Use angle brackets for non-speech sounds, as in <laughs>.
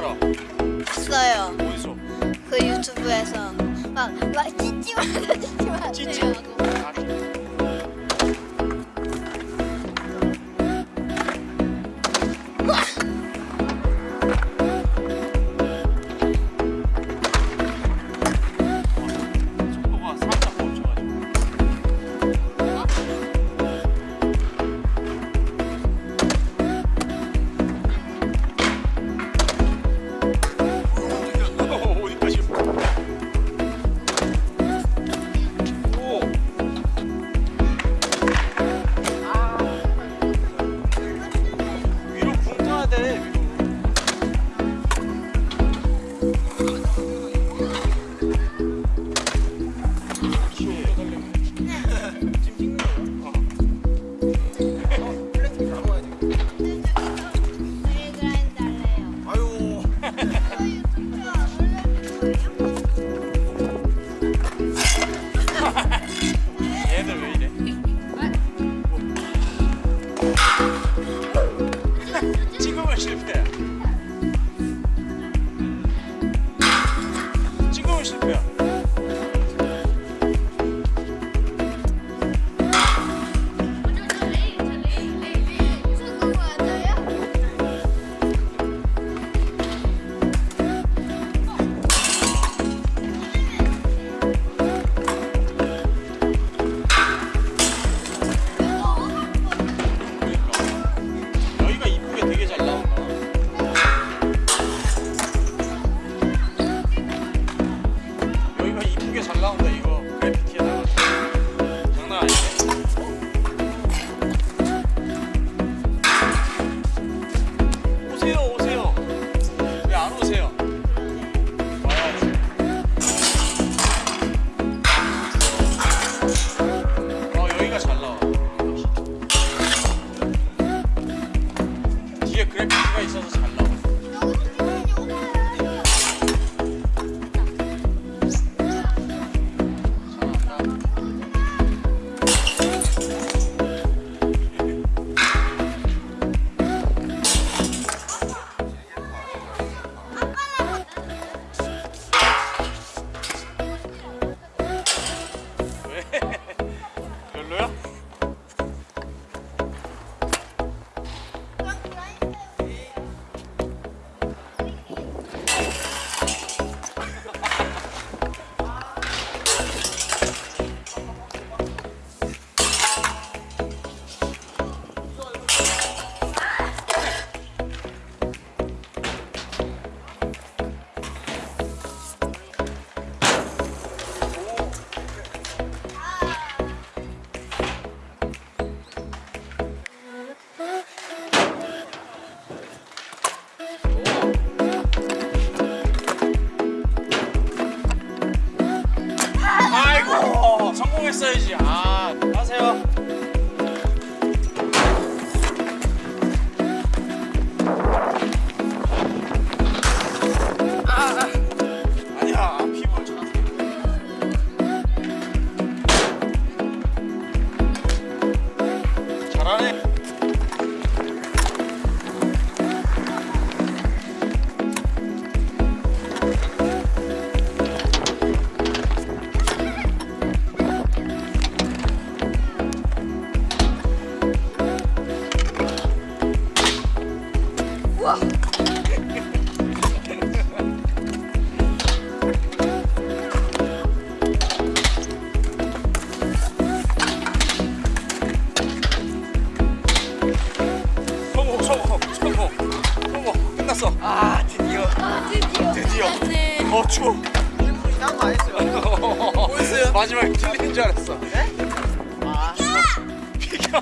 알아? 봤어요. 어디서? 그 유튜브에서 막 막 찢지 말아 <laughs> 찢지 마세요. 찢지? 올라온 거 이거 그래피티에다 장난 아니네 오세요 오세요. 왜 안 오세요? 와야지. 아 여기가 잘 나와. 별로야? 성공했어야지. 아 끝났어. <laughs> 마지막에 틀리는 줄 알았어. 네? <laughs> 아. 비켜